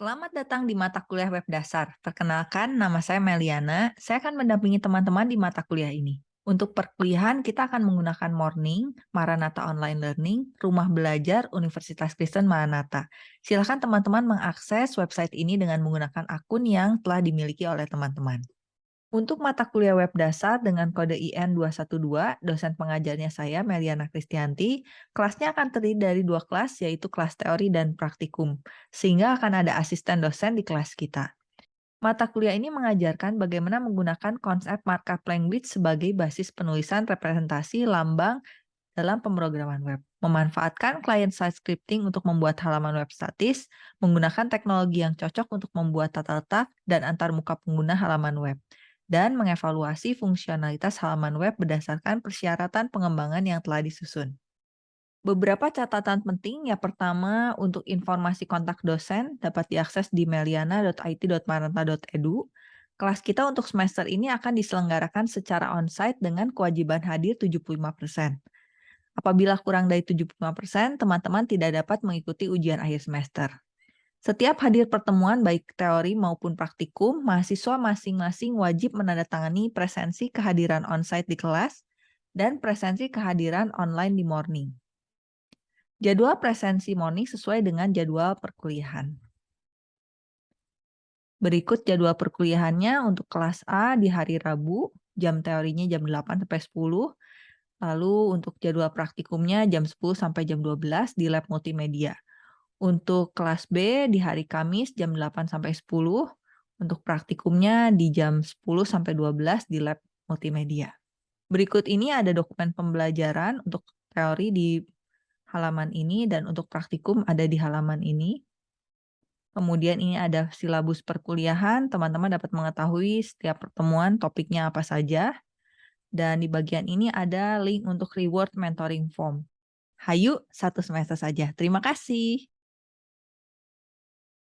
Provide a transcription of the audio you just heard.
Selamat datang di mata kuliah web dasar. Perkenalkan, nama saya Meliana. Saya akan mendampingi teman-teman di mata kuliah ini. Untuk perkuliahan, kita akan menggunakan Morning, Maranatha Online Learning, Rumah Belajar Universitas Kristen Maranatha. Silakan teman-teman mengakses website ini dengan menggunakan akun yang telah dimiliki oleh teman-teman. Untuk mata kuliah web dasar dengan kode IN 212, dosen pengajarnya saya, Meliana Kristianti, kelasnya akan terdiri dari dua kelas, yaitu kelas teori dan praktikum, sehingga akan ada asisten dosen di kelas kita. Mata kuliah ini mengajarkan bagaimana menggunakan konsep markup language sebagai basis penulisan representasi lambang dalam pemrograman web. Memanfaatkan client-side scripting untuk membuat halaman web statis, menggunakan teknologi yang cocok untuk membuat tata letak dan antarmuka pengguna halaman web dan mengevaluasi fungsionalitas halaman web berdasarkan persyaratan pengembangan yang telah disusun. Beberapa catatan penting, yang pertama untuk informasi kontak dosen dapat diakses di meliana.it.maranta.edu. Kelas kita untuk semester ini akan diselenggarakan secara onsite dengan kewajiban hadir 75%. Apabila kurang dari 75%, teman-teman tidak dapat mengikuti ujian akhir semester. Setiap hadir pertemuan baik teori maupun praktikum, mahasiswa masing-masing wajib menandatangani presensi kehadiran onsite di kelas dan presensi kehadiran online di morning. Jadwal presensi morning sesuai dengan jadwal perkuliahan. Berikut jadwal perkuliahannya untuk kelas A di hari Rabu, jam teorinya jam 8 sampai 10. Lalu untuk jadwal praktikumnya jam 10 sampai jam 12 di lab multimedia. Untuk kelas B di hari Kamis jam 8 sampai 10, untuk praktikumnya di jam 10 sampai 12 di lab multimedia. Berikut ini ada dokumen pembelajaran untuk teori di halaman ini dan untuk praktikum ada di halaman ini. Kemudian ini ada silabus perkuliahan, teman-teman dapat mengetahui setiap pertemuan topiknya apa saja. Dan di bagian ini ada link untuk reward mentoring form. Hayu, satu semester saja. Terima kasih.